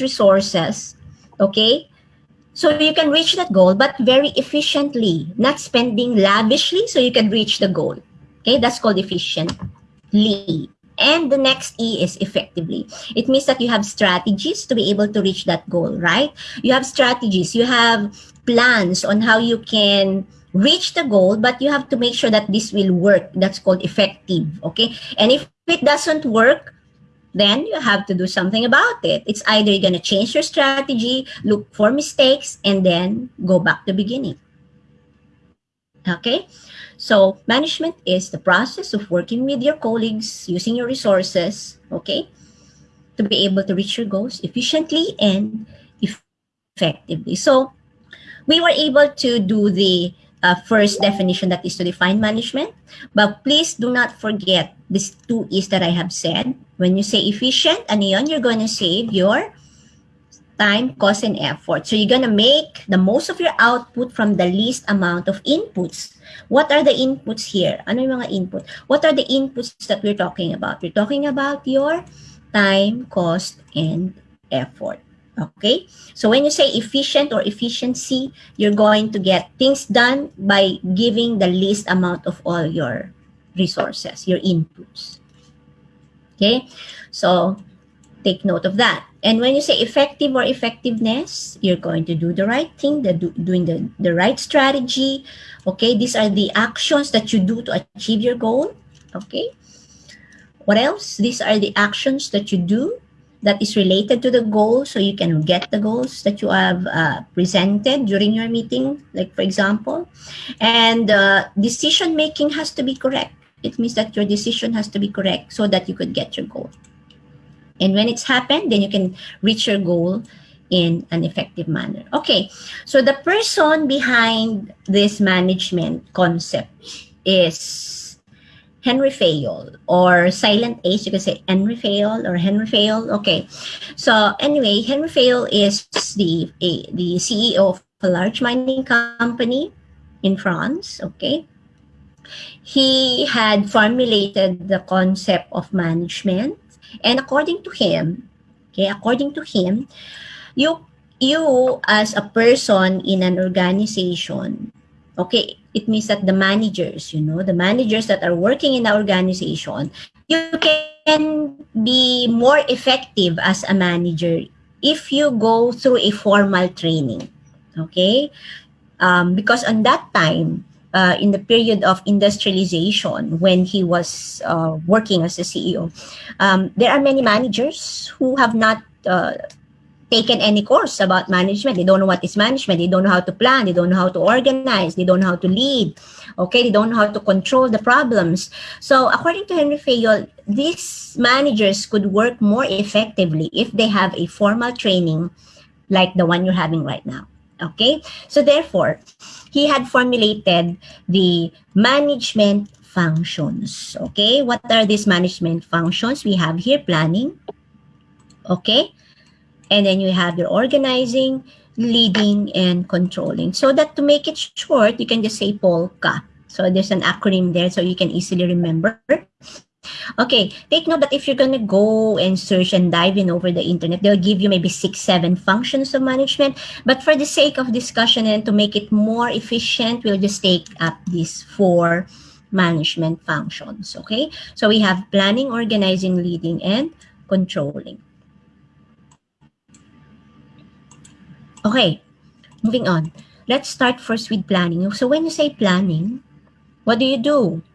resources, okay? So you can reach that goal, but very efficiently, not spending lavishly so you can reach the goal. Okay, that's called efficiently. And the next E is effectively. It means that you have strategies to be able to reach that goal, right? You have strategies, you have plans on how you can reach the goal, but you have to make sure that this will work. That's called effective, okay? And if it doesn't work, then you have to do something about it. It's either you're going to change your strategy, look for mistakes, and then go back to the beginning. Okay? So management is the process of working with your colleagues, using your resources, okay, to be able to reach your goals efficiently and effectively. So we were able to do the uh, first definition that is to define management. But please do not forget these two E's that I have said. When you say efficient, ano you're going to save your time, cost, and effort. So you're going to make the most of your output from the least amount of inputs. What are the inputs here? Ano yung mga input? What are the inputs that we're talking about? We're talking about your time, cost, and effort. Okay, so when you say efficient or efficiency, you're going to get things done by giving the least amount of all your resources, your inputs. Okay, so take note of that. And when you say effective or effectiveness, you're going to do the right thing, the do, doing the, the right strategy. Okay, these are the actions that you do to achieve your goal. Okay, what else? These are the actions that you do that is related to the goal so you can get the goals that you have uh, presented during your meeting like for example. And uh, decision making has to be correct. It means that your decision has to be correct so that you could get your goal. And when it's happened then you can reach your goal in an effective manner. Okay so the person behind this management concept is Henry Fayol or Silent H, you can say Henry Fayol or Henry Fayol. Okay. So anyway, Henry Fayol is the, a, the CEO of a large mining company in France. Okay. He had formulated the concept of management. And according to him, okay, according to him, you you as a person in an organization okay it means that the managers you know the managers that are working in the organization you can be more effective as a manager if you go through a formal training okay? Um, because on that time uh, in the period of industrialization when he was uh, working as a ceo um, there are many managers who have not uh, taken any course about management. They don't know what is management. They don't know how to plan. They don't know how to organize. They don't know how to lead. Okay, they don't know how to control the problems. So according to Henry Fayol, these managers could work more effectively if they have a formal training like the one you're having right now. Okay, so therefore, he had formulated the management functions. Okay, what are these management functions? We have here planning. Okay, and then you have your organizing, leading, and controlling. So that to make it short, you can just say POLCA. So there's an acronym there so you can easily remember. Okay, take note that if you're going to go and search and dive in over the internet, they'll give you maybe six, seven functions of management. But for the sake of discussion and to make it more efficient, we'll just take up these four management functions. Okay, so we have planning, organizing, leading, and controlling. Okay, moving on. Let's start first with planning. So when you say planning, what do you do?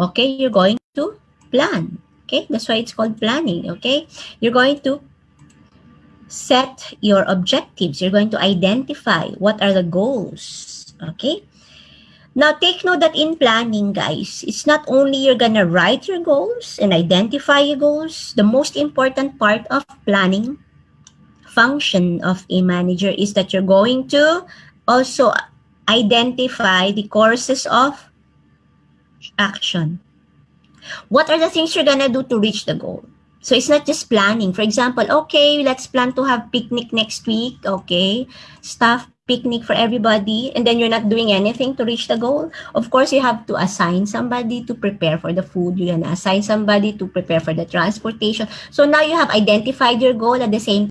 Okay, you're going to plan. Okay, that's why it's called planning. Okay, you're going to set your objectives. You're going to identify what are the goals. Okay, now take note that in planning, guys, it's not only you're gonna write your goals and identify your goals. The most important part of planning function of a manager is that you're going to also identify the courses of action. What are the things you're gonna do to reach the goal? So it's not just planning. For example, okay, let's plan to have picnic next week. Okay, staff picnic for everybody and then you're not doing anything to reach the goal of course you have to assign somebody to prepare for the food you're gonna assign somebody to prepare for the transportation so now you have identified your goal at the same